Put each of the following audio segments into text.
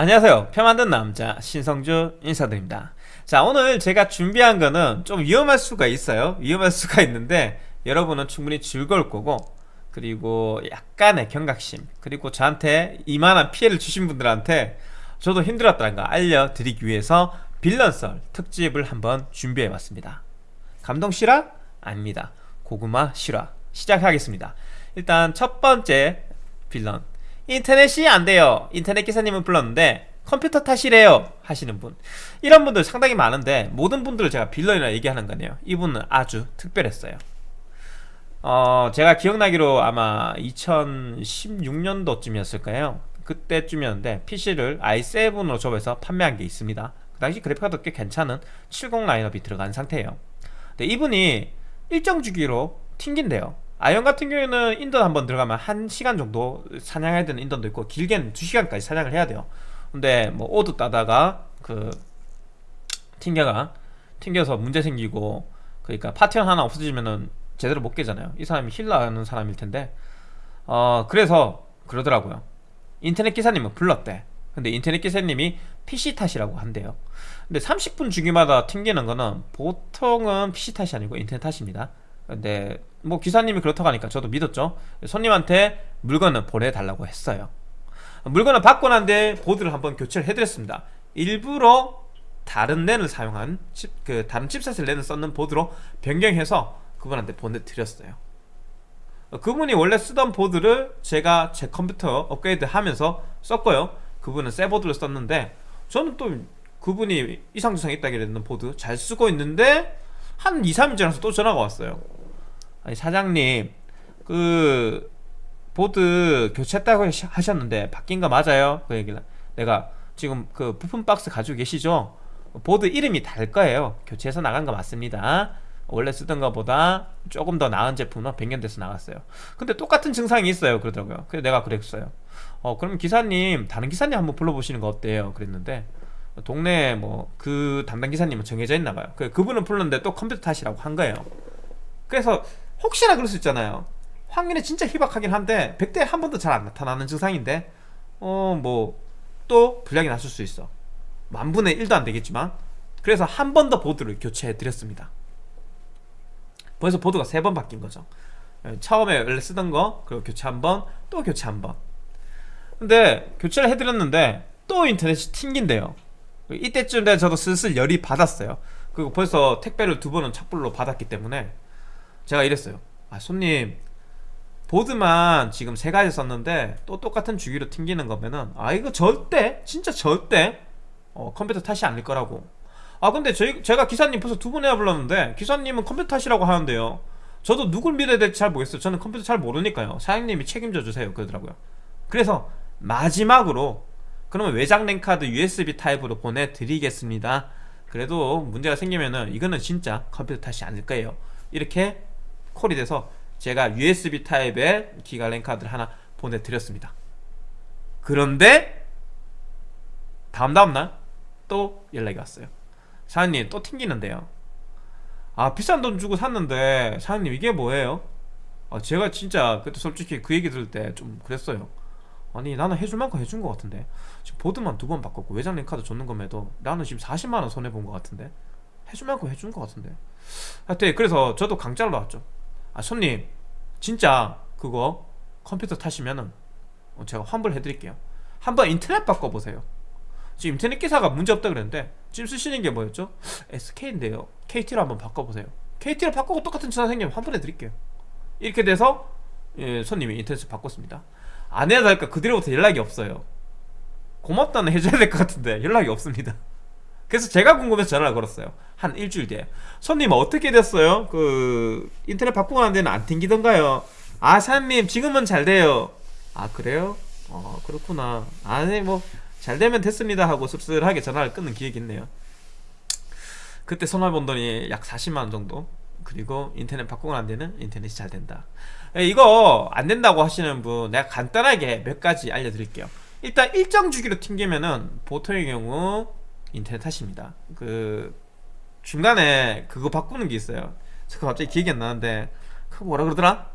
안녕하세요. 표 만든 남자 신성주 인사드립니다. 자 오늘 제가 준비한 거는 좀 위험할 수가 있어요. 위험할 수가 있는데 여러분은 충분히 즐거울 거고 그리고 약간의 경각심 그리고 저한테 이만한 피해를 주신 분들한테 저도 힘들었다는 거 알려드리기 위해서 빌런썰 특집을 한번 준비해 봤습니다. 감동 실화? 아닙니다. 고구마 실화 시작하겠습니다. 일단 첫 번째 빌런 인터넷이 안 돼요. 인터넷 기사님을 불렀는데 컴퓨터 탓이래요 하시는 분. 이런 분들 상당히 많은데 모든 분들을 제가 빌런이라 얘기하는 거네요. 이분은 아주 특별했어요. 어 제가 기억나기로 아마 2016년도쯤이었을까요? 그때쯤이었는데 PC를 i7으로 접해서 판매한 게 있습니다. 그 당시 그래픽카드 꽤 괜찮은 70 라인업이 들어간 상태예요. 근데 이분이 일정 주기로 튕긴대요 아이온 같은 경우에는 인던 한번 들어가면 1시간 정도 사냥해야 되는 인던도 있고 길게는 2시간까지 사냥을 해야 돼요. 근데 뭐 오드 따다가 그 튕겨가 튕겨서 문제 생기고 그러니까 파티원 하나 없어지면은 제대로 못 깨잖아요. 이 사람이 힐러하는 사람일 텐데. 어 그래서 그러더라고요. 인터넷 기사님은 불렀대. 근데 인터넷 기사님이 PC 탓이라고 한대요. 근데 30분 주기마다 튕기는 거는 보통은 PC 탓이 아니고 인터넷 탓입니다 근데 뭐 기사님이 그렇다고 하니까 저도 믿었죠. 손님한테 물건을 보내달라고 했어요. 물건을 받고 난 뒤에 보드를 한번 교체를 해드렸습니다. 일부러 다른 랜을 사용한 칩, 그 다른 칩셋을 랜을 썼는 보드로 변경해서 그분한테 보내드렸어요. 그분이 원래 쓰던 보드를 제가 제 컴퓨터 업그레이드 하면서 썼고요. 그분은 새 보드를 썼는데 저는 또 그분이 이상 증상이 있다길래 는 보드 잘 쓰고 있는데 한 2, 3일 지나서 또 전화가 왔어요 사장님 그 보드 교체했다고 하셨는데 바뀐 거 맞아요? 그 얘기를. 내가 지금 그 부품 박스 가지고 계시죠? 보드 이름이 다를 거예요. 교체해서 나간 거 맞습니다. 원래 쓰던 것보다 조금 더 나은 제품은 변경돼서 나갔어요. 근데 똑같은 증상이 있어요. 그러더라고요. 그래서 내가 그랬어요. 어 그럼 기사님 다른 기사님 한번 불러보시는 거 어때요? 그랬는데 동네에 뭐그 담당 기사님은 정해져 있나 봐요. 그 그분은 불렀는데 또 컴퓨터 탓이라고 한 거예요. 그래서 혹시나 그럴 수 있잖아요. 확률이 진짜 희박하긴 한데 100대에 한 번도 잘 안 나타나는 증상인데 어 뭐 또 불량이 났을 수 있어. 만분의 1도 안 되겠지만 그래서 한 번 더 보드를 교체해 드렸습니다. 벌써 보드가 세 번 바뀐 거죠. 예, 처음에 원래 쓰던 거 그리고 교체 한 번 또 교체 한 번. 근데 교체를 해드렸는데 또 인터넷이 튕긴대요. 이때쯤 되 저도 슬슬 열이 받았어요. 그리고 벌써 택배를 두 번은 착불로 받았기 때문에 제가 이랬어요. 아 손님 보드만 지금 세 가지 썼는데 또 똑같은 주기로 튕기는 거면은 아 이거 절대 진짜 절대 어, 컴퓨터 탓이 아닐 거라고. 아 근데 저희, 제가 기사님 벌써 두 번이나 불렀는데 기사님은 컴퓨터 탓이라고 하는데요. 저도 누굴 믿어야 될지 잘 모르겠어요. 저는 컴퓨터 잘 모르니까요. 사장님이 책임져 주세요. 그러더라고요. 그래서 마지막으로 그러면 외장 랜 카드 USB 타입으로 보내드리겠습니다. 그래도 문제가 생기면은 이거는 진짜 컴퓨터 탓이 아닐 거예요. 이렇게 콜이 돼서 제가 USB 타입의 기가 랜 카드를 하나 보내드렸습니다. 그런데 다음 다음날 또 연락이 왔어요. 사장님 또 튕기는데요. 아 비싼 돈 주고 샀는데 사장님 이게 뭐예요? 아, 제가 진짜 그때 솔직히 그 얘기 들을 때 좀 그랬어요. 아니 나는 해줄 만큼 해준 것 같은데. 지금 보드만 두 번 바꿨고 외장 랜카드 줬는 것에도 나는 지금 40만원 손해본 것 같은데? 해줄 만큼 해준 것 같은데? 하여튼 그래서 저도 강짜로 나왔죠 아 손님 진짜 그거 컴퓨터 타시면은 어, 제가 환불해 드릴게요. 한번 인터넷 바꿔보세요. 지금 인터넷 기사가 문제없다 그랬는데 지금 쓰시는 게 뭐였죠? SK인데요. KT로 한번 바꿔보세요. KT로 바꾸고 똑같은 전화 생기면 환불해 드릴게요. 이렇게 돼서 예, 손님이 인터넷을 바꿨습니다. 안 해야 될까? 그대로부터 연락이 없어요. 고맙다는 해줘야 될 것 같은데 연락이 없습니다 그래서 제가 궁금해서 전화를 걸었어요. 한 일주일 뒤에. 손님 어떻게 됐어요? 그 인터넷 바꾸고 난 데는 안 튕기던가요? 아 사장님 지금은 잘 돼요. 아 그래요? 어 그렇구나. 아니 뭐 잘 되면 됐습니다 하고 씁쓸하게 전화를 끊는 기억이 있네요. 그때 번 돈이 약 40만원 정도. 그리고 인터넷 바꾸고 난 데는 인터넷이 잘 된다. 이거 안 된다고 하시는 분 내가 간단하게 몇 가지 알려드릴게요. 일단 일정 주기로 튕기면은 보통의 경우 인터넷 탓입니다. 그 중간에 그거 바꾸는 게 있어요. 저 갑자기 기억이 안 나는데 그 뭐라 그러더라?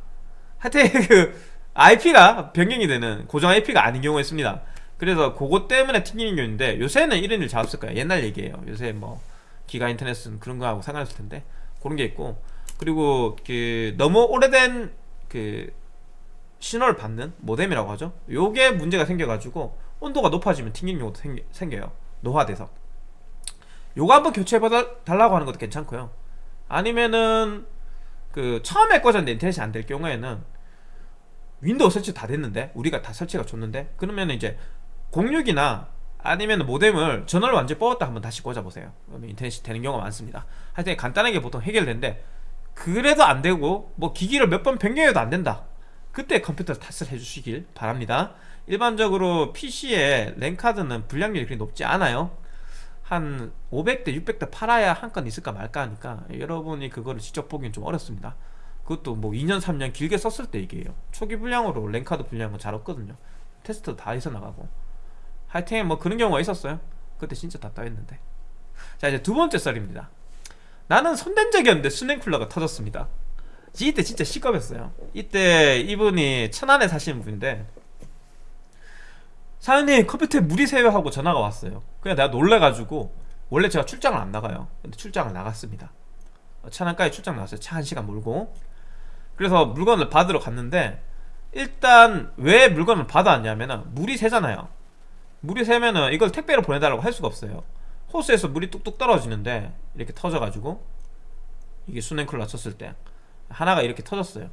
하여튼 그 IP가 변경이 되는 고정 IP가 아닌 경우가 있습니다. 그래서 그거 때문에 튕기는 게 있는데 요새는 이런 일 잘 없을 거예요. 옛날 얘기예요. 요새 뭐 기가 인터넷은 그런 거하고 상관없을 텐데 그런 게 있고. 그리고 그 너무 오래된 그 신호를 받는 모뎀이라고 하죠. 요게 문제가 생겨가지고 온도가 높아지면 튕기는 경우도 생겨, 생겨요. 노화돼서 요거 한번 교체해 달라고 하는 것도 괜찮고요. 아니면은 그 처음에 꽂았는데 인터넷이 안 될 경우에는 윈도우 설치 다 됐는데 우리가 다 설치가 됐는데 그러면 이제 06이나 아니면 모뎀을 전원을 완전히 뽑았다 한번 다시 꽂아보세요. 그러면 인터넷이 되는 경우가 많습니다. 하여튼 간단하게 보통 해결되는데 그래도 안 되고 뭐 기기를 몇 번 변경해도 안 된다. 그때 컴퓨터 탓을 해주시길 바랍니다. 일반적으로 PC에 랜카드는 불량률이 그렇게 높지 않아요 한 500대 600대 팔아야 한 건 있을까 말까 하니까 여러분이 그거를 직접 보기엔 좀 어렵습니다. 그것도 뭐 2년 3년 길게 썼을 때 얘기예요. 초기 불량으로 랜카드 불량은 잘 없거든요. 테스트 다 해서 나가고. 하여튼 뭐 그런 경우가 있었어요. 그때 진짜 답답했는데. 자 이제 두 번째 썰입니다. 나는 손댄 적이 없는데 수냉쿨러가 터졌습니다. 이때 진짜 시겁했어요. 이때 이분이 천안에 사시는 분인데 사장님 컴퓨터에 물이 새요 하고 전화가 왔어요. 그냥 내가 놀래가지고 원래 제가 출장을 안 나가요. 근데 출장을 나갔습니다. 천안까지 출장 나갔어요. 차 한 시간 몰고. 그래서 물건을 받으러 갔는데 일단 왜 물건을 받아왔냐면은 물이 새잖아요. 물이 새면은 이걸 택배로 보내달라고 할 수가 없어요. 호스에서 물이 뚝뚝 떨어지는데 이렇게 터져가지고 이게 수냉쿨러 쳤을 때 하나가 이렇게 터졌어요.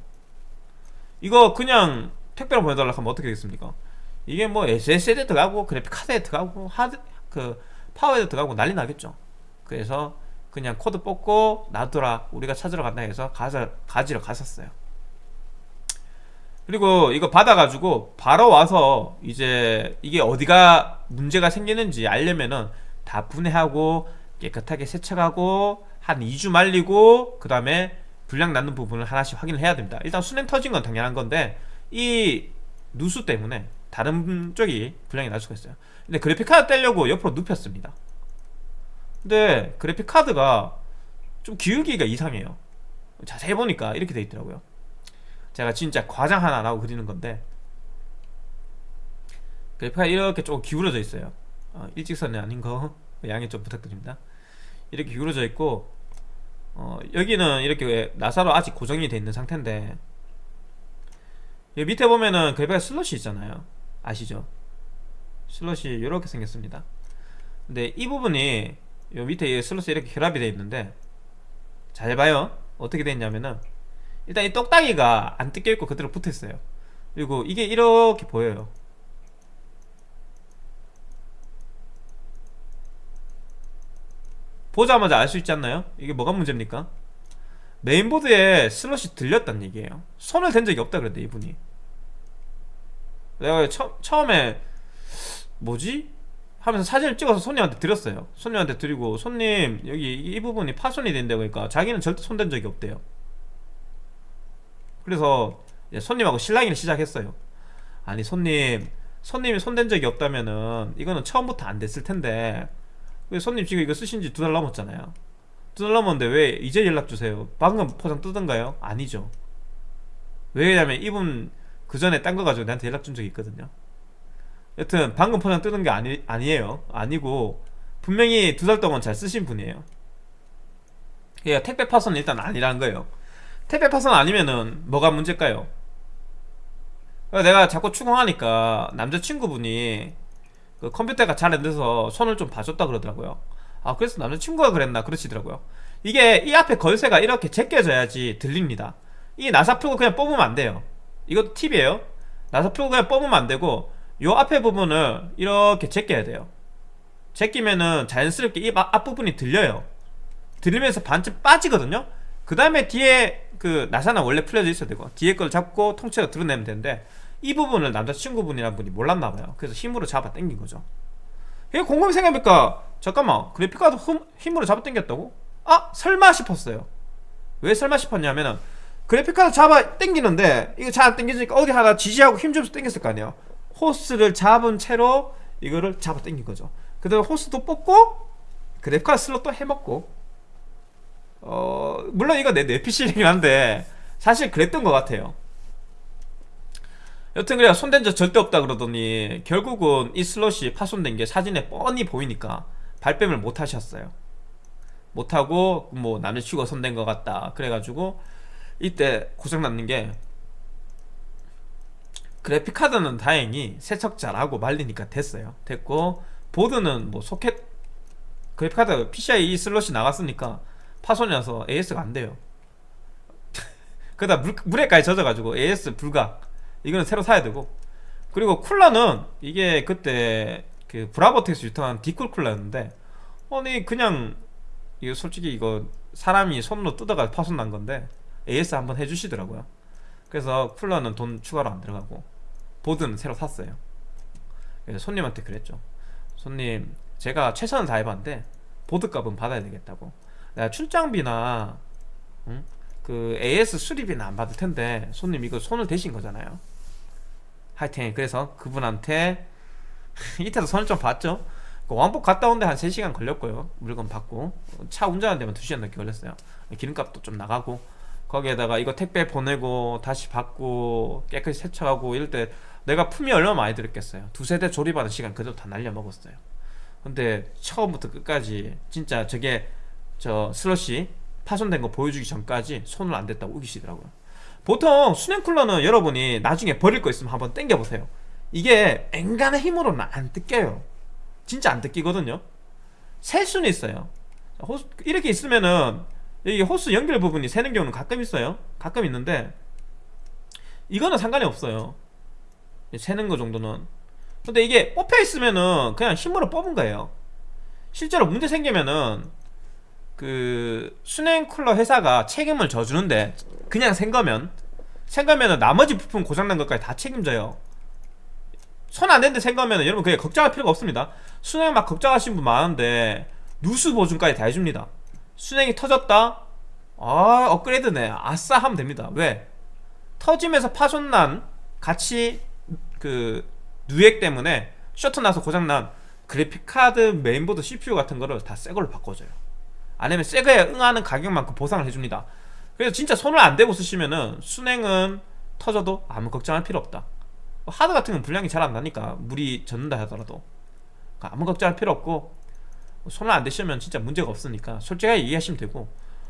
이거 그냥 택배로 보내달라고 하면 어떻게 되겠습니까 이게 뭐 SSD에 들어가고 그래픽 카드에 들어가고 하드 그 파워에 들어가고 난리 나겠죠. 그래서 그냥 코드 뽑고 놔두라 우리가 찾으러 간다 해서 가서 가지러 갔었어요. 그리고 이거 받아가지고 바로 와서 이제 이게 어디가 문제가 생기는지 알려면은 다 분해하고 깨끗하게 세척하고 한 2주 말리고 그 다음에 불량 났는 부분을 하나씩 확인을 해야 됩니다. 일단 수냉 터진 건 당연한 건데 이 누수 때문에 다른 쪽이 불량이 날 수가 있어요. 근데 그래픽카드 떼려고 옆으로 눕혔습니다. 근데 그래픽카드가 좀 기울기가 이상해요. 자세히 보니까 이렇게 돼 있더라고요. 제가 진짜 과장 하나 안 하고 그리는 건데 그래픽카드 이렇게 조금 기울어져 있어요. 어, 일직선이 아닌 거. 양해 좀 부탁드립니다. 이렇게 기울어져 있고 어, 여기는 이렇게 나사로 아직 고정이 돼 있는 상태인데 밑에 보면은 그래픽 슬롯이 있잖아요 아시죠? 슬롯이 이렇게 생겼습니다 근데 이 부분이 요 밑에 슬롯이 이렇게 결합이 되어 있는데 잘 봐요 어떻게 되어 있냐면은 일단 이 똑딱이가 안 뜯겨 있고 그대로 붙어 있어요 그리고 이게 이렇게 보여요 보자마자 알 수 있지 않나요? 이게 뭐가 문제입니까? 메인보드에 슬롯이 들렸단 얘기예요 손을 댄 적이 없다 그랬대 이분이 내가 처, 처음에 뭐지? 하면서 사진을 찍어서 손님한테 드렸어요. 손님한테 드리고 손님 여기 이 부분이 파손이 된다고 그러니까 자기는 절대 손댄 적이 없대요. 그래서 손님하고 실랑이를 시작했어요. 아니 손님 손님이 손댄 적이 없다면은 이거는 처음부터 안 됐을 텐데 손님 지금 이거 쓰신 지 두달 넘었잖아요. 두달 넘었는데 왜 이제 연락 주세요? 방금 포장 뜨던가요? 아니죠. 왜냐면 이분 그 전에 딴 거 가지고 나한테 연락 준 적이 있거든요. 여튼 방금 포장 뜨는 게 아니, 아니에요. 아니고 분명히 두 달 동안 잘 쓰신 분이에요. 그러니까 택배 파손은 일단 아니라는 거예요. 택배 파손 아니면은 뭐가 문제일까요? 내가 자꾸 추궁하니까 남자친구분이 그 컴퓨터가 잘 안 돼서 손을 좀 봐줬다 그러더라고요. 아 그래서 남자친구가 그랬나 그러시더라고요. 이게 이 앞에 걸쇠가 이렇게 제껴져야지 들립니다. 이 나사 풀고 그냥 뽑으면 안 돼요 이것도 팁이에요. 나사 풀고 그냥 뽑으면 안 되고 요 앞에 부분을 이렇게 제껴야 돼요. 제끼면은 자연스럽게 이 앞부분이 들려요. 들리면서 반쯤 빠지거든요. 그 다음에 뒤에 그 나사는 원래 풀려져 있어야 되고 뒤에 걸 잡고 통째로 드러내면 되는데 이 부분을 남자친구분이란 분이 몰랐나봐요. 그래서 힘으로 잡아 당긴 거죠. 이게 곰곰이 생각해보니까 잠깐만 그래픽카드 힘으로 잡아 당겼다고? 아 설마 싶었어요. 왜 설마 싶었냐면은 그래픽카드 잡아 당기는데 이거 잘 안 당기니까 어디 하나 지지하고 힘 주면서 당겼을 거 아니에요. 호스를 잡은 채로 이거를 잡아 당긴 거죠. 그 다음에 호스도 뽑고 그래픽카드 슬롯도 해먹고. 어 물론 이거 내 뇌피실이긴 한데 사실 그랬던 것 같아요. 여튼 그래 손댄 적 절대 없다 그러더니 결국은 이 슬롯이 파손된 게 사진에 뻔히 보이니까 발뺌을 못 하셨어요. 못하고 뭐 남자친구가 손댄 것 같다. 그래가지고 이때 고장났는 게 그래픽카드는 다행히 세척 잘하고 말리니까 됐어요. 됐고 보드는 뭐 소켓 그래픽카드 PCI 슬롯이 나갔으니까 파손이 나서 AS가 안 돼요. 그러다 물, 물에까지 젖어가지고 AS 불가. 이거는 새로 사야 되고. 그리고 쿨러는 이게 그때 그 브라보텍스 유통한 Deepcool 쿨러였는데 아니 그냥 이거 솔직히 이거 사람이 손으로 뜯어가 파손 난 건데 AS 한번 해주시더라고요. 그래서 쿨러는 돈 추가로 안 들어가고 보드는 새로 샀어요. 손님한테 그랬죠. 손님 제가 최선을 다해봤는데 보드값은 받아야 되겠다고. 내가 출장비나 응? 그 AS 수리비는 안 받을 텐데 손님 이거 손을 대신 거잖아요. 하여튼 그래서 그분한테 이때도 손을 좀 봤죠. 그 왕복 갔다 온데 한 3시간 걸렸고요. 물건 받고. 차 운전하는 데만 2시간 넘게 걸렸어요. 기름값도 좀 나가고 거기에다가 이거 택배 보내고 다시 받고 깨끗이 세척하고 이럴 때 내가 품이 얼마나 많이 들었겠어요? 두세 대 조립하는 시간 그대로 다 날려먹었어요. 근데 처음부터 끝까지 진짜 저게 저 슬롯이 파손된 거 보여주기 전까지 손을 안 댔다고 우기시더라고요. 보통 수냉 쿨러는 여러분이 나중에 버릴 거 있으면 한번 땡겨보세요. 이게 앵간의 힘으로는 안 뜯겨요. 진짜 안 뜯기거든요. 셀 수는 있어요. 이렇게 있으면은 여기 호스 연결 부분이 새는 경우는 가끔 있어요. 가끔 있는데 이거는 상관이 없어요. 새는 거 정도는. 근데 이게 뽑혀 있으면은 그냥 힘으로 뽑은 거예요. 실제로 문제 생기면은 그 순행 쿨러 회사가 책임을 져주는데 그냥 생 거면 생 거면은 나머지 부품 고장난 것까지 다 책임져요. 손안 댔는데 생 거면은 여러분 그게 걱정할 필요가 없습니다. 순행 막 걱정하시는 분 많은데 누수 보증까지 다 해줍니다 순행이 터졌다? 아 업그레이드네. 아싸 하면 됩니다. 왜? 터지면서 파손난 같이 그 누액 때문에 쇼트 나서 고장난 그래픽카드 메인보드 CPU 같은 거를 다 새 걸로 바꿔줘요. 아니면 새 거에 상응하는 가격만큼 보상을 해줍니다. 그래서 진짜 손을 안 대고 쓰시면은 수냉은 터져도 아무 걱정할 필요 없다. 하드 같은 건 불량이 잘 안 나니까 물이 젖는다 하더라도. 그러니까 아무 걱정할 필요 없고 손을 안 대시면 진짜 문제가 없으니까 솔직하게 이해하시면 되고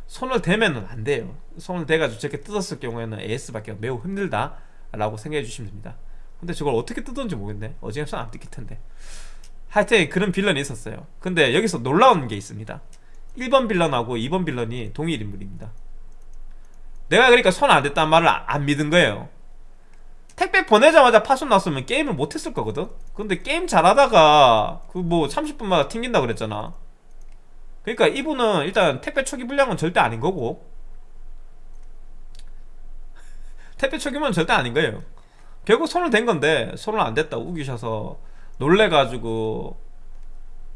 손을 대면은 안 돼요. 손을 대가지고 저렇게 뜯었을 경우에는 AS밖에 매우 힘들다 라고 생각해 주시면 됩니다. 근데 저걸 어떻게 뜯었는지 모르겠네. 어지간해서 안 뜯길 텐데. 하여튼 그런 빌런이 있었어요. 근데 여기서 놀라운 게 있습니다. 1번 빌런하고 2번 빌런이 동일 인물입니다. 내가 그러니까 손 안 댔단 말을 안 믿은 거예요 택배 보내자마자 파손 났으면 게임을 못했을 거거든? 근데 게임 잘하다가 그 뭐 30분마다 튕긴다 그랬잖아. 그러니까 이분은 일단 택배 초기 불량은 절대 아닌 거고. 택배 초기면 절대 아닌 거예요. 결국 손을 댄 건데 손을 안 댔다 우기셔서 놀래가지고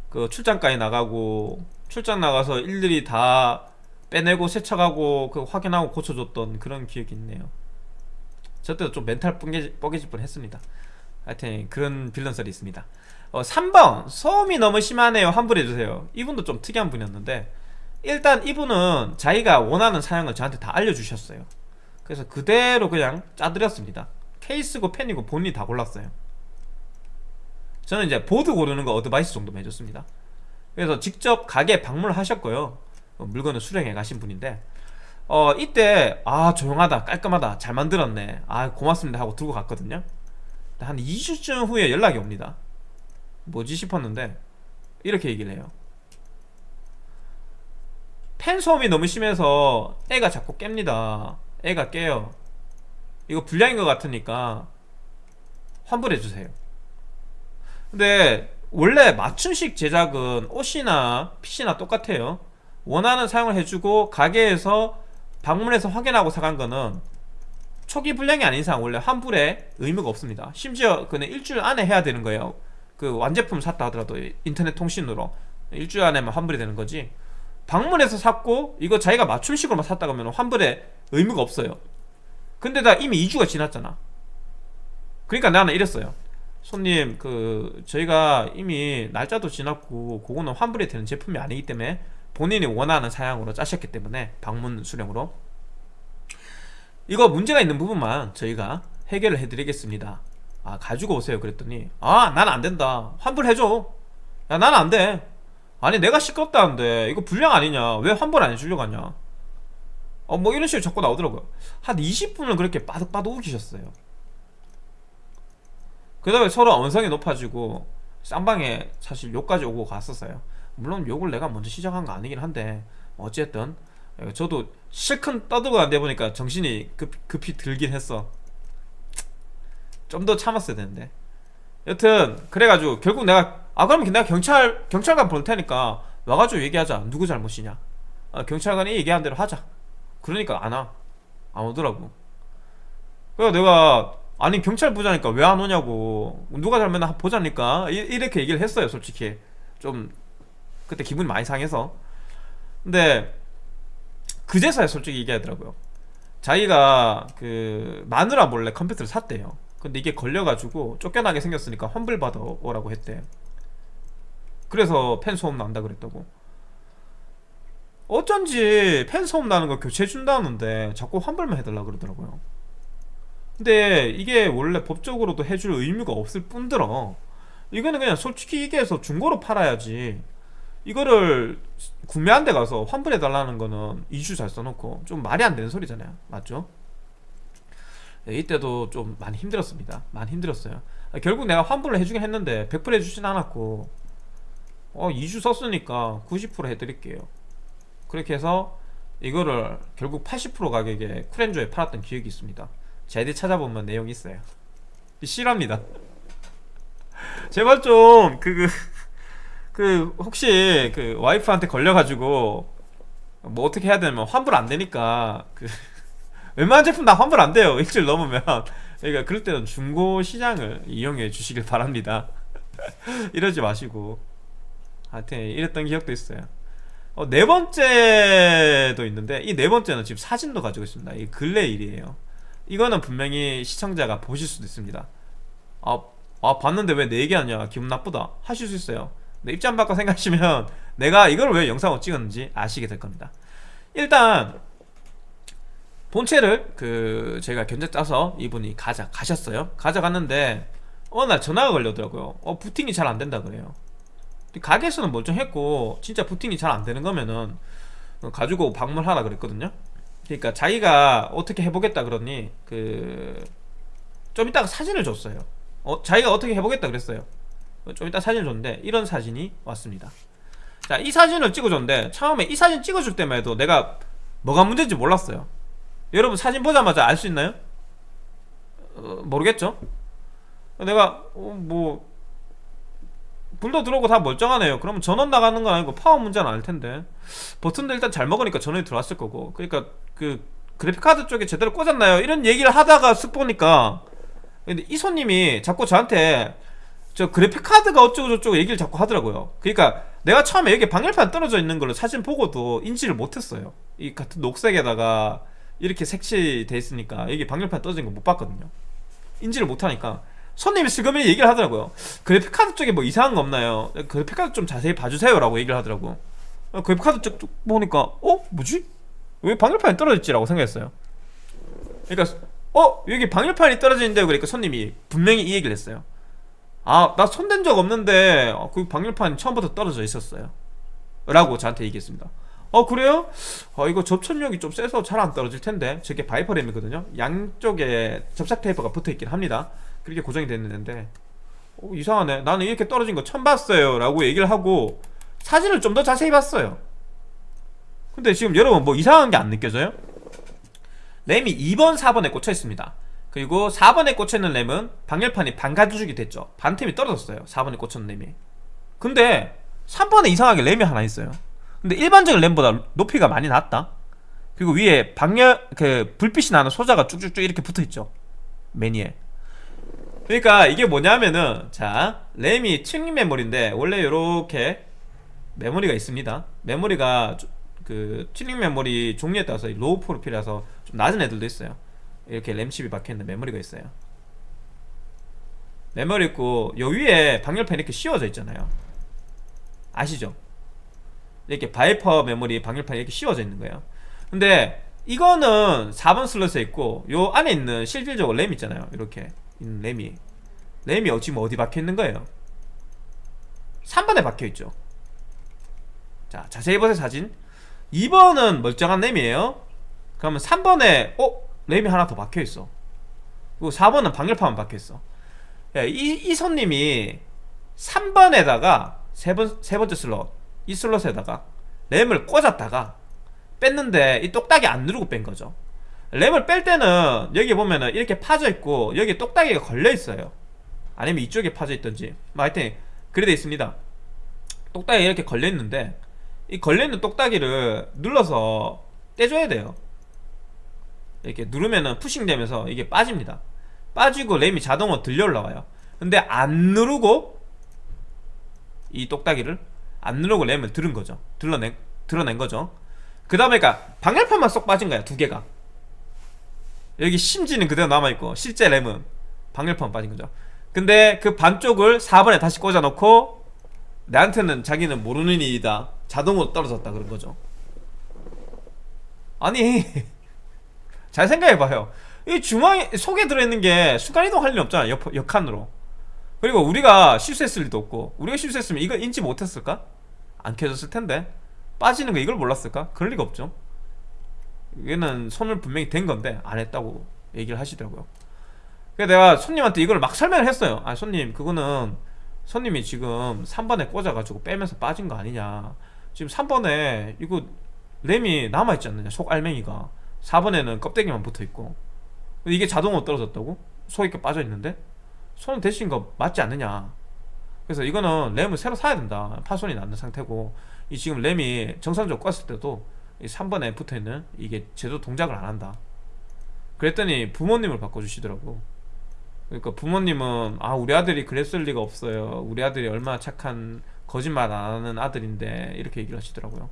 그 출장까지 나가고 출장 나가서 일일이 다 빼내고 세척하고 그 확인하고 고쳐줬던 그런 기억이 있네요 저 때도 좀 멘탈 뻐개질, 뻐개질 뻔 했습니다. 하여튼 그런 빌런설이 있습니다. 어, 3번. 소음이 너무 심하네요. 환불해주세요. 이분도 좀 특이한 분이었는데 일단 이분은 자기가 원하는 사양을 저한테 다 알려주셨어요. 그래서 그대로 그냥 짜드렸습니다. 케이스고 팬이고 본인이 다 골랐어요. 저는 이제 보드 고르는 거 어드바이스 정도만 해줬습니다. 그래서 직접 가게 방문을 하셨고요. 어, 물건을 수령해 가신 분인데 어 이때 아 조용하다 깔끔하다 잘 만들었네. 아 고맙습니다 하고 들고 갔거든요. 한 2주쯤 후에 연락이 옵니다. 뭐지 싶었는데 이렇게 얘기를 해요. 펜 소음이 너무 심해서 애가 자꾸 깹니다. 애가 깨요. 이거 불량인 것 같으니까 환불해주세요. 근데 원래 맞춤식 제작은 옷이나 PC나 똑같아요. 원하는 사용을 해주고 가게에서 방문해서 확인하고 사간 거는 초기 불량이 아닌 이상 원래 환불에 의무가 없습니다. 심지어 그는 일주일 안에 해야 되는 거예요. 그 완제품 샀다 하더라도 인터넷 통신으로 일주일 안에만 환불이 되는 거지. 방문해서 샀고 이거 자기가 맞춤식으로만 샀다 그러면 환불에 의무가 없어요. 근데 나 이미 2주가 지났잖아. 그러니까 나는 이랬어요. 손님 그 저희가 이미 날짜도 지났고 그거는 환불이 되는 제품이 아니기 때문에 본인이 원하는 사양으로 짜셨기 때문에 방문 수령으로. 이거 문제가 있는 부분만 저희가 해결을 해드리겠습니다. 아 가지고 오세요. 그랬더니 아 난 안된다. 환불해줘. 야 난 안돼. 아니 내가 시끄럽다는데 이거 불량 아니냐? 왜 환불 안 해주려고 하냐? 어 뭐 이런 식으로 자꾸 나오더라고요. 한 20분을 그렇게 빠득빠득 우기셨어요. 그 다음에 서로 언성이 높아지고 쌍방에 사실 욕까지 오고 갔었어요 물론 욕을 내가 먼저 시작한 거 아니긴 한데 어쨌든 저도 실컷 떠들고 안 돼 보니까 정신이 급, 급히 들긴 했어. 좀 더 참았어야 되는데. 여튼 그래가지고 결국 내가 아 그러면 내가 경찰 경찰관 부를 테니까 와가지고 얘기하자. 누구 잘못이냐. 아, 경찰관이 얘기한 대로 하자. 그러니까 안와. 안 오더라고. 그래서 내가 아니 경찰 부자니까 왜 안 오냐고. 누가 잘못나 보자니까. 이- 이렇게 얘기를 했어요 솔직히. 좀 그때 기분이 많이 상해서. 근데 그제서야 솔직히 얘기하더라고요. 자기가 그 마누라 몰래 컴퓨터를 샀대요. 근데 이게 걸려가지고 쫓겨나게 생겼으니까 환불 받아오라고 했대. 그래서 팬 소음 난다 그랬다고. 어쩐지 팬 소음 나는 거 교체해준다는데 자꾸 환불만 해달라 그러더라고요. 근데 이게 원래 법적으로도 해줄 의무가 없을 뿐더러 이거는 그냥 솔직히 얘기해서 중고로 팔아야지 이거를 구매한 데 가서 환불해 달라는 거는 이슈 잘 써놓고 좀 말이 안 되는 소리잖아요. 맞죠? 네, 이때도 좀 많이 힘들었습니다. 많이 힘들었어요. 아, 결국 내가 환불을 해주긴 했는데 100% 해주진 않았고 어 2주 썼으니까 90% 해드릴게요. 그렇게 해서 이거를 결국 80% 가격에 쿨앤조에 팔았던 기억이 있습니다. 제디 찾아보면 내용이 있어요. 실합니다. 제발 좀 그 그 그 혹시 그 와이프한테 걸려가지고 뭐 어떻게 해야 되냐면 환불 안 되니까 그 웬만한 제품 다 환불 안 돼요. 일주일 넘으면. 그러니까 그럴 때는 중고 시장을 이용해 주시길 바랍니다. 이러지 마시고. 하여튼 이랬던 기억도 있어요. 어, 네 번째도 있는데 이 네 번째는 지금 사진도 가지고 있습니다. 이 근래 일이에요. 이거는 분명히 시청자가 보실 수도 있습니다. 아, 아 봤는데 왜 내 얘기하냐? 기분 나쁘다. 하실 수 있어요 입장 바꿔 생각하시면 내가 이걸 왜 영상으로 찍었는지 아시게 될 겁니다. 일단 본체를 그 제가 견적 짜서 이분이 가자 가셨어요. 가져갔는데 어느 날 전화가 걸려더라고요. 어 부팅이 잘 안 된다 그래요. 가게에서는 멀쩡했고 진짜 부팅이 잘 안 되는 거면은 가지고 방문하라 그랬거든요. 그러니까 자기가 어떻게 해보겠다 그러니 그 좀 이따가 사진을 줬어요. 어, 자기가 어떻게 해보겠다 그랬어요 좀 이따 사진을 줬는데 이런 사진이 왔습니다 자 이 사진을 찍어줬는데 처음에 이 사진 찍어줄 때만 해도 내가 뭐가 문제인지 몰랐어요 여러분 사진 보자마자 알 수 있나요? 어, 모르겠죠? 내가 어, 뭐 불도 들어오고 다 멀쩡하네요 그러면 전원 나가는 건 아니고 파워 문제는 아닐 텐데 버튼도 일단 잘 먹으니까 전원이 들어왔을 거고 그러니까 그 그래픽카드 쪽에 제대로 꽂았나요? 이런 얘기를 하다가 쓱 보니까 근데 이 손님이 자꾸 저한테 저 그래픽카드가 어쩌고 저쩌고 얘기를 자꾸 하더라고요 그러니까 내가 처음에 여기 방열판 떨어져 있는 걸로 사진 보고도 인지를 못했어요 이 같은 녹색에다가 이렇게 색칠돼 있으니까 여기 방열판 떨어진 거 못 봤거든요 인지를 못하니까 손님이 슬그머니 얘기를 하더라고요 그래픽카드 쪽에 뭐 이상한 거 없나요? 그래픽카드 좀 자세히 봐주세요 라고 얘기를 하더라고 어, 그래픽카드 쪽 보니까 어? 뭐지? 왜 방열판이 떨어졌지? 라고 생각했어요 그러니까 어? 여기 방열판이 떨어지는데요 그러니까 손님이 분명히 이 얘기를 했어요 아 나 손댄 적 없는데 어, 그 방열판이 처음부터 떨어져 있었어요. 라고 저한테 얘기했습니다. 어 그래요? 어 이거 접착력이 좀 세서 잘 안 떨어질 텐데. 저게 바이퍼램이거든요. 양쪽에 접착 테이프가 붙어있긴 합니다. 그렇게 고정이 됐는데. 어, 이상하네. 나는 이렇게 떨어진 거 처음 봤어요. 라고 얘기를 하고 사진을 좀 더 자세히 봤어요. 근데 지금 여러분 뭐 이상한 게 안 느껴져요? 램이 2번 4번에 꽂혀 있습니다 그리고 4번에 꽂혀있는 램은 방열판이 반가주죽이 됐죠. 반틈이 떨어졌어요. 4번에 꽂혀있는 램이. 근데 3번에 이상하게 램이 하나 있어요. 근데 일반적인 램보다 높이가 많이 낮다. 그리고 위에 방열 그 불빛이 나는 소자가 쭉쭉쭉 이렇게 붙어있죠. 매니에. 그러니까 이게 뭐냐면은 자 램이 튜닝 메모리인데 원래 이렇게 메모리가 있습니다. 메모리가 주- 그 튜닝 메모리 종류에 따라서 low profile이라서 좀 낮은 애들도 있어요 이렇게 램칩이 박혀있는 메모리가 있어요. 메모리 있고 요 위에 방열판 이렇게 씌워져 있잖아요. 아시죠? 이렇게 Viper 메모리 방열판이 이렇게 씌워져 있는 거예요. 근데 이거는 4번 슬롯에 있고 요 안에 있는 실질적으로 램 있잖아요. 이렇게 있는 램이. 램이 어- 지금 어디 박혀 있는 거예요? 3번에 박혀 있죠. 자 자세히 보세요 사진. 2번은 멀쩡한 램이에요. 그러면 3번에 어? 램이 하나 더 박혀 있어. 그리고 4번은 방열판만 박혀 있어. 예, 이, 이 손님이 3번에다가 세, 번, 세 번째 슬롯 이 슬롯에다가 램을 꽂았다가 뺐는데 이 똑딱이 안 누르고 뺀 거죠. 램을 뺄 때는 여기 보면은 이렇게 파져 있고 여기 똑딱이가 걸려 있어요. 아니면 이쪽에 파져 있던지. 뭐 하여튼 그래 돼 있습니다. 똑딱이 이렇게 걸려 있는데 이 걸려 있는 똑딱이를 눌러서 떼줘야 돼요 이렇게 누르면은 푸싱 되면서 이게 빠집니다. 빠지고 램이 자동으로 들려 올라와요. 근데 안 누르고 이 똑딱이를 안 누르고 램을 들은 거죠. 들러낸, 드러낸 거죠. 그 다음에 그니까 방열판만 쏙 빠진 거야 두 개가. 여기 심지는 그대로 남아있고 실제 램은 방열판 빠진 거죠. 근데 그 반쪽을 4번에 다시 꽂아놓고 내한테는 자기는 모르는 일이다. 자동으로 떨어졌다 그런 거죠. 아니 잘 생각해봐요. 이 주머니 속에 들어있는 게 순간이동 할 일 없잖아 옆, 옆칸으로. 그리고 우리가 실수했을 리도 없고 우리가 실수했으면 이걸 인지 못했을까? 안 켜졌을 텐데. 빠지는 거 이걸 몰랐을까? 그럴 리가 없죠. 얘는 손을 분명히 댄 건데 안 했다고 얘기를 하시더라고요. 그래서 내가 손님한테 이걸 막 설명을 했어요. 아 손님 그거는 손님이 지금 3번에 꽂아가지고 빼면서 빠진 거 아니냐. 지금 3번에 이거 램이 남아있지 않느냐 속 알맹이가 4번에는 껍데기만 붙어있고. 이게 자동으로 떨어졌다고? 이렇게 빠져있는데? 손 대신 거 맞지 않느냐. 그래서 이거는 램을 새로 사야 된다. 파손이 났는 상태고. 이 지금 램이 정상적으로 껐을 때도 이 3번에 붙어있는 이게 제대로 동작을 안 한다. 그랬더니 부모님을 바꿔주시더라고. 그러니까 부모님은 아 우리 아들이 그랬을 리가 없어요. 우리 아들이 얼마나 착한 거짓말 안 하는 아들인데 이렇게 얘기를 하시더라고요.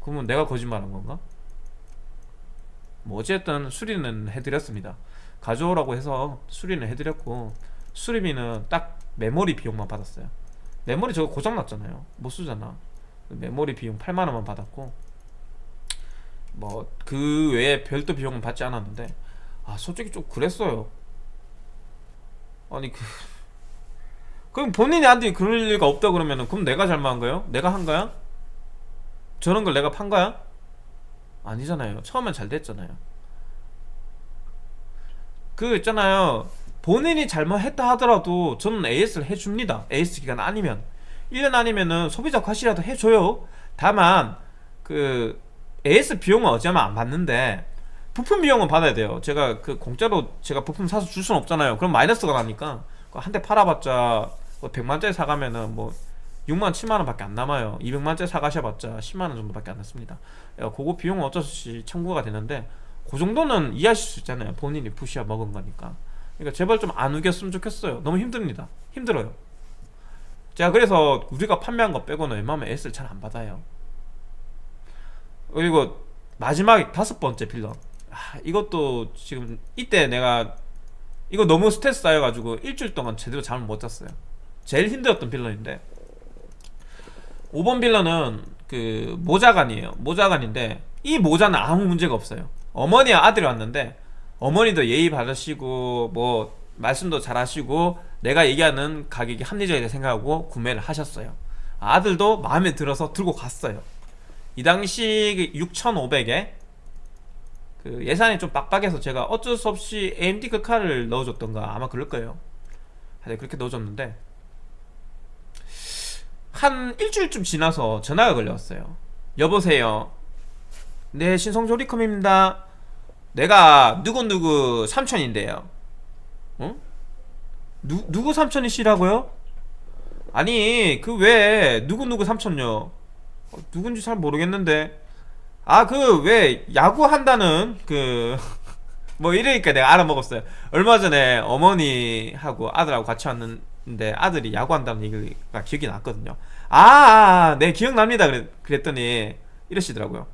그러면 내가 거짓말한 건가? 뭐 어쨌든 수리는 해드렸습니다 가져오라고 해서 수리는 해드렸고 수리비는 딱 메모리 비용만 받았어요 메모리 저거 고장났잖아요 못 쓰잖아 메모리 비용 8만원만 받았고 뭐 그 외에 별도 비용은 받지 않았는데 아 솔직히 좀 그랬어요 아니 그 그럼 본인이 한테 그럴 리가 없다 그러면은 그럼 내가 잘못한 거예요? 내가 한 거야? 저런 걸 내가 판 거야? 아니잖아요. 처음엔 잘 됐잖아요. 그 있잖아요. 본인이 잘못했다 하더라도 저는 AS를 해줍니다. AS 기간 아니면. 1년 아니면은 소비자 과실이라도 해줘요. 다만 그 AS 비용은 어쩌면 안 받는데 부품 비용은 받아야 돼요. 제가 그 공짜로 제가 부품 사서 줄 수는 없잖아요. 그럼 마이너스가 나니까 한 대 팔아봤자 뭐 100만짜리 사가면은 뭐 6만 7만원 밖에 안 남아요. 200만짜리 사가셔봤자 10만원 정도밖에 안 남습니다. 그거 비용은 어쩔 수 없이 청구가 되는데 그 정도는 이해하실 수 있잖아요. 본인이 부시아 먹은 거니까. 그러니까 제발 좀 안 우겼으면 좋겠어요. 너무 힘듭니다. 힘들어요. 제가 그래서 우리가 판매한 거 빼고는 웬만하면 S를 잘 안 받아요. 그리고 마지막 다섯 번째 빌런. 아, 이것도 지금 이때 내가 이거 너무 스트레스 쌓여가지고 일주일 동안 제대로 잠을 못 잤어요. 제일 힘들었던 빌런인데 5번 빌런은 그 모자간이에요. 모자간인데 이 모자는 아무 문제가 없어요. 어머니와 아들이 왔는데 어머니도 예의 바르시고 뭐 말씀도 잘하시고 내가 얘기하는 가격이 합리적이다 생각하고 구매를 하셨어요. 아들도 마음에 들어서 들고 갔어요. 이 당시 6,500에 그 예산이 좀 빡빡해서 제가 어쩔 수 없이 AMD 그 칼을 넣어줬던가 아마 그럴 거예요. 그렇게 넣어줬는데 한 일주일쯤 지나서 전화가 걸려왔어요. 여보세요. 네 신성조리컴입니다. 내가 누구누구 삼촌인데요. 어? 누, 누구 삼촌이시라고요? 아니 그 왜 누구누구 삼촌요? 어, 누군지 잘 모르겠는데. 아 그 왜 야구 한다는 그 뭐 이러니까 내가 알아먹었어요. 얼마 전에 어머니하고 아들하고 같이 왔는 데 아들이 야구한다는 얘기가 기억이 났거든요 아, 아, 네 기억납니다 그랬, 그랬 더니 이러시더라고요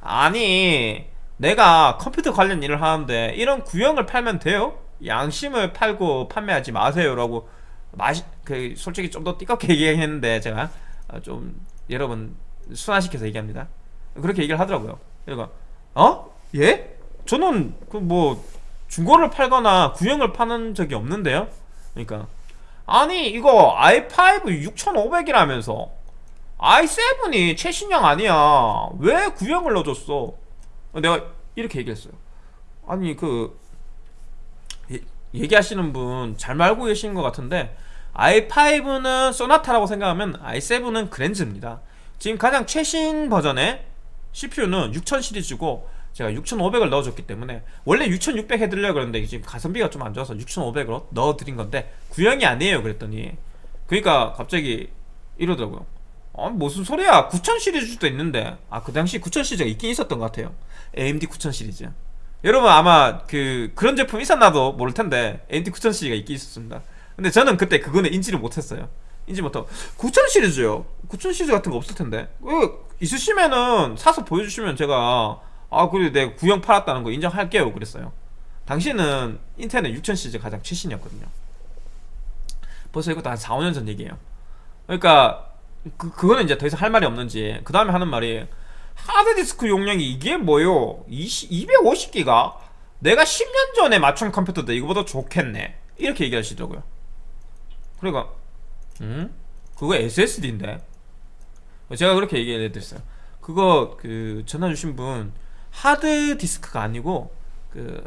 아니 내가 컴퓨터 관련 일을 하는데 이런 구형을 팔면 돼요? 양심을 팔고 판매하지 마세요 라고 마시, 그 솔직히 좀 더 띠껍게 얘기했는데 제가 어, 좀 여러분 순화시켜서 얘기합니다 그렇게 얘기를 하더라고요 그리고 어? 예? 저는 그 뭐 중고를 팔거나 구형을 파는 적이 없는데요. 그러니까 아니 이거 i5 6500이라면서 i7이 최신형 아니야. 왜 구형을 넣어줬어? 내가 이렇게 얘기했어요. 아니 그 예- 얘기하시는 분 잘 말고 계신 것 같은데 i5는 소나타라고 생각하면 i7은 그랜즈입니다. 지금 가장 최신 버전의 CPU는 6000 시리즈고 제가 6500을 넣어줬기 때문에 원래 6600 해드리려고 그랬는데 지금 가성비가 좀 안 좋아서 6500으로 넣어드린 건데 구형이 아니에요 그랬더니. 그러니까 갑자기 이러더라고요. 아 무슨 소리야? 9000 시리즈도 있는데. 아 그 당시 9000 시리즈가 있긴 있었던 것 같아요. AMD 9000 시리즈. 여러분 아마 그 그런 제품 있었나도 모를 텐데 AMD 9000 시리즈가 있긴 있었습니다. 근데 저는 그때 그거는 인지를 못했어요. 인지 못하고 9000 시리즈요? 9000 시리즈 같은 거 없을 텐데. 그 있으시면은 사서 보여주시면 제가 아 그래 내가 구형 팔았다는 거 인정할게요. 그랬어요. 당시에는 인텔은 6000 시리즈 가장 최신이었거든요. 벌써 이것도 한 4, 5년 전 얘기예요. 그러니까 그, 그거는 이제 더 이상 할 말이 없는지 그 다음에 하는 말이 하드디스크 용량이 이게 뭐요? 20, 250기가? 내가 10년 전에 맞춘 컴퓨터도 이거보다 좋겠네. 이렇게 얘기하시더라고요. 그러니까 음? 그거 SSD인데? 제가 그렇게 얘기해 드렸어요. 그거 그 전화 주신 분 하드 디스크가 아니고 그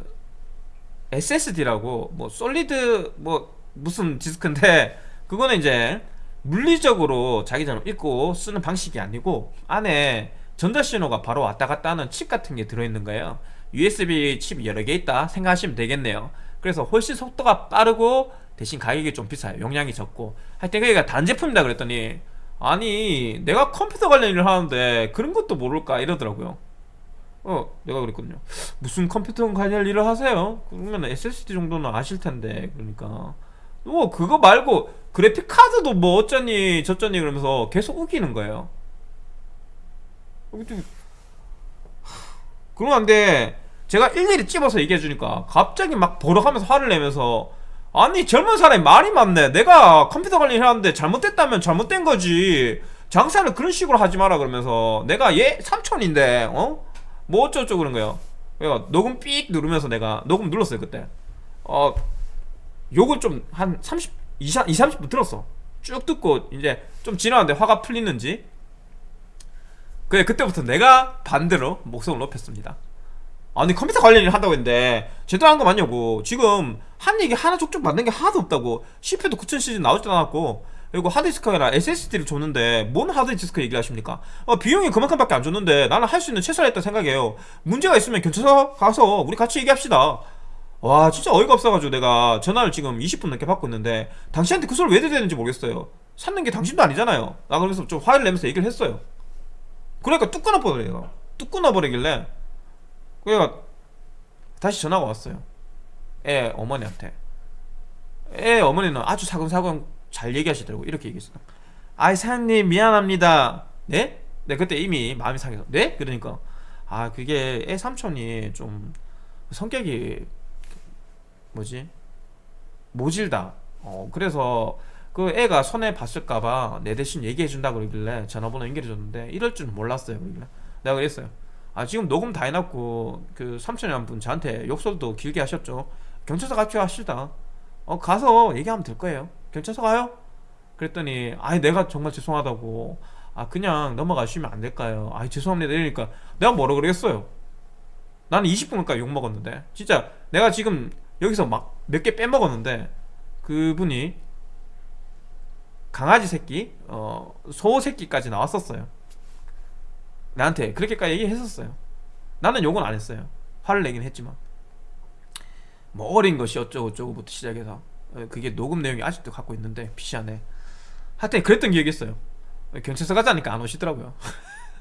SSD라고 뭐 솔리드 뭐 무슨 디스크인데 그거는 이제 물리적으로 자기처럼 읽고 쓰는 방식이 아니고 안에 전자 신호가 바로 왔다 갔다 하는 칩 같은 게 들어있는 거예요. USB 칩이 여러 개 있다 생각하시면 되겠네요. 그래서 훨씬 속도가 빠르고 대신 가격이 좀 비싸요. 용량이 적고. 하여튼 그게 단제품이다 그랬더니 아니 내가 컴퓨터 관련 일을 하는데 그런 것도 모를까 이러더라고요 어 내가 그랬거든요. 무슨 컴퓨터 관련 일을 하세요? 그러면 SSD 정도는 아실 텐데 그러니까. 뭐 그거 말고 그래픽 카드도 뭐 어쩌니 저쩌니 그러면서 계속 우기는 거예요. 그러는데 제가 일일이 찝어서 얘기해 주니까 갑자기 막 버럭하면서 화를 내면서 아니 젊은 사람이 말이 많네. 내가 컴퓨터 관련 하는데 잘못됐다면 잘못된 거지. 장사를 그런 식으로 하지 마라 그러면서 내가 얘 삼촌인데 어? 뭐 어쩌고저쩌고 그런 거예요. 그러니까 녹음 삑 누르면서 내가 녹음 눌렀어요 그때. 어 욕을 좀 한 30, 20, 30분 들었어. 쭉 듣고 이제 좀 지나는데 화가 풀리는지. 그래 그때부터 내가 반대로 목소리를 높였습니다. 아니 컴퓨터 관련 일 한다고 했는데 제대로 한 거 맞냐고. 지금 한 얘기 하나 족족 맞는 게 하나도 없다고. CPU도 9000 시리즈 나오지도 않았고 그리고 하드디스크가 아니라 SSD를 줬는데 뭔 하드디스크 얘기를 하십니까? 어, 비용이 그만큼밖에 안 줬는데 나는 할 수 있는 최선을 했다 생각해요. 문제가 있으면 경찰서 가서 우리 같이 얘기합시다. 와 진짜 어이가 없어가지고 내가 전화를 지금 20분 넘게 받고 있는데 당신한테 그 소리를 왜 드려야 되는지 모르겠어요. 샀는 게 당신도 아니잖아요. 나 그러면서 좀 화를 내면서 얘기를 했어요. 그러니까 뚝 끊어버려요. 뚝 끊어버리길래 그래가 다시 전화가 왔어요. 애 어머니한테. 애 어머니는 아주 사근사근 잘 얘기하시더라고. 이렇게 얘기했어요. 아이 사장님 미안합니다. 네? 네 그때 이미 마음이 상해서. 네? 그러니까. 아 그게 애 삼촌이 좀 성격이 뭐지? 모질다. 어 그래서 그 애가 손해 봤을까봐 내 대신 얘기해준다 그러길래 전화번호 연결해줬는데 이럴 줄은 몰랐어요 그러길래. 내가 그랬어요. 아 지금 녹음 다 해놨고 그 삼촌이란 분 저한테 욕설도 길게 하셨죠. 경찰서 같이 가시다. 어 가서 얘기하면 될 거예요 경찰서 가요? 그랬더니 아이 내가 정말 죄송하다고. 아 그냥 넘어가시면 안 될까요? 아이 죄송합니다. 이러니까 내가 뭐라 그러겠어요? 나는 20분 가까이 욕먹었는데. 진짜 내가 지금 여기서 막 몇 개 빼먹었는데 그분이 강아지 새끼 어, 소 새끼까지 나왔었어요. 나한테 그렇게까지 얘기했었어요. 나는 욕은 안 했어요. 화를 내긴 했지만. 뭐 어린 것이 어쩌고 저쩌고부터 시작해서. 어, 그게 녹음 내용이 아직도 갖고 있는데 PC 안에. 하여튼 그랬던 기억이 있어요. 경찰서 가자니까 안 오시더라고요.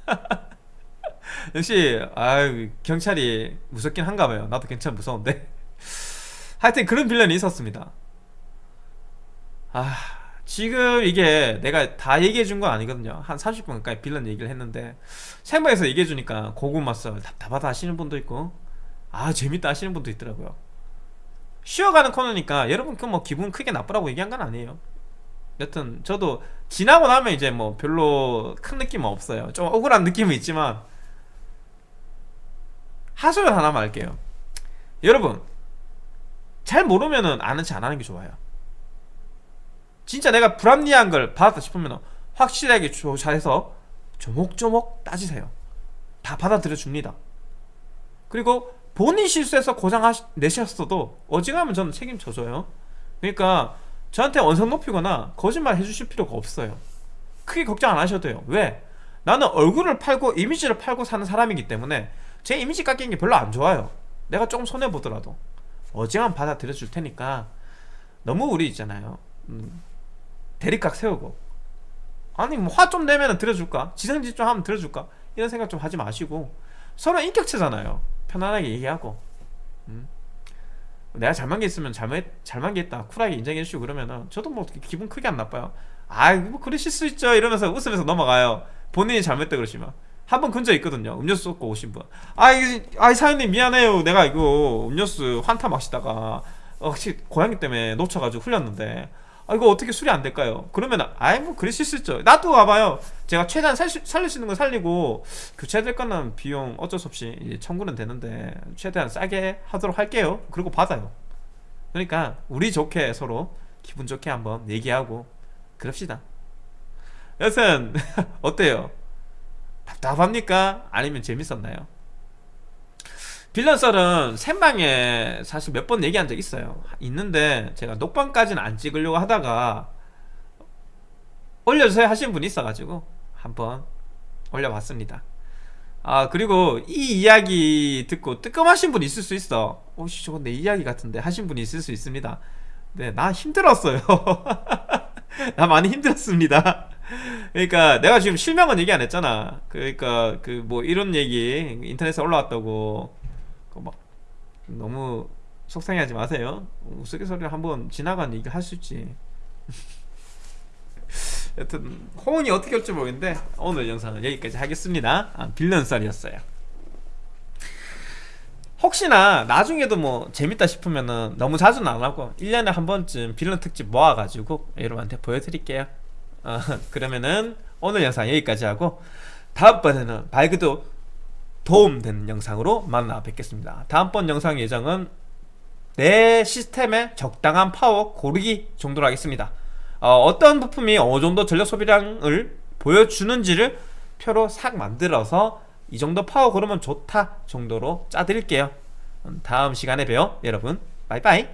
역시 아유 경찰이 무섭긴 한가 봐요. 나도 경찰 무서운데. 하여튼 그런 빌런이 있었습니다. 아 지금 이게 내가 다 얘기해 준 건 아니거든요. 한 30분 가까이 빌런 얘기를 했는데 생방에서 얘기해 주니까 고구마 썰 답답하다 하시는 분도 있고 아 재밌다 하시는 분도 있더라고요 쉬어가는 코너니까 여러분 그 뭐 기분 크게 나쁘라고 얘기한 건 아니에요. 여튼 저도 지나고 나면 이제 뭐 별로 큰 느낌은 없어요. 좀 억울한 느낌은 있지만 하소연 하나만 할게요. 여러분 잘 모르면은 아는 체 안 하는 게 좋아요. 진짜 내가 불합리한 걸 받았다 싶으면 확실하게 조사해서 조목조목 따지세요. 다 받아들여 줍니다. 그리고 본인 실수해서 고장 내셨어도 어지간하면 저는 책임져줘요. 그러니까 저한테 원성 높이거나 거짓말 해주실 필요가 없어요. 크게 걱정 안 하셔도 돼요. 왜? 나는 얼굴을 팔고 이미지를 팔고 사는 사람이기 때문에 제 이미지 깎이는 게 별로 안 좋아요. 내가 조금 손해보더라도 어지간 받아들여 줄 테니까 너무 우리 있잖아요. 음, 대립각 세우고. 아니 뭐 화 좀 내면 들어줄까? 지성질 좀 하면 들어줄까? 이런 생각 좀 하지 마시고 서로 인격체잖아요 편안하게 얘기하고 음. 내가 잘만 게 있으면 잘못, 잘만 게 있다. 쿨하게 인정해 주시고 그러면은 저도 뭐 기분 크게 안 나빠요. 아뭐 그러실 수 있죠. 이러면서 웃으면서 넘어가요. 본인이 잘못했다 그러시면. 한 번 근처에 있거든요. 음료수 쏟고 오신 분. 아이 아이 사장님 미안해요. 내가 이거 음료수 환타 마시다가 어, 혹시 고양이 때문에 놓쳐가지고 흘렸는데 아 이거 어떻게 수리 안 될까요? 그러면 아이 뭐 그러실 수 있죠 놔두고 와봐요 제가 최대한 살, 수- 살릴 수 있는 거 살리고 교체될 거는 비용 어쩔 수 없이 청구는 되는데 최대한 싸게 하도록 할게요 그리고 받아요 그러니까 우리 좋게 서로 기분 좋게 한번 얘기하고 그럽시다 여튼 어때요? 답답합니까? 아니면 재밌었나요? 빌런 썰은 생방에 사실 몇 번 얘기한 적 있어요. 있는데 제가 녹방까지는 안 찍으려고 하다가 올려주세요 하신 분이 있어가지고 한번 올려봤습니다. 아 그리고 이 이야기 듣고 뜨끔하신 분 있을 수 있어. 오씨 저거 내 이야기 같은데 하신 분이 있을 수 있습니다. 네 나 힘들었어요. 나 많이 힘들었습니다. 그러니까 내가 지금 실명은 얘기 안 했잖아. 그러니까 그 뭐 이런 얘기 인터넷에 올라왔다고 그막 너무 속상해하지 마세요. 우스갯소리를 한번 지나간 얘기 할 수 있지. 여튼 호응이 어떻게 올지 모르겠는데 오늘 영상은 여기까지 하겠습니다. 아, 빌런 썰이었어요. 혹시나 나중에도 뭐 재밌다 싶으면은 너무 자주는 안 하고 1년에 한 번쯤 빌런 특집 모아가지고 여러분한테 보여드릴게요. 어, 그러면은 오늘 영상 여기까지 하고 다음번에는 말 그대로 도움되는 영상으로 만나 뵙겠습니다. 다음번 영상 예정은 내 시스템의 적당한 파워 고르기 정도로 하겠습니다. 어, 떤 부품이 어느 정도 전력 소비량을 보여주는지를 표로 싹 만들어서 이 정도 파워 고르면 좋다 정도로 짜드릴게요. 음, 다음 시간에 봬요 여러분. 바이바이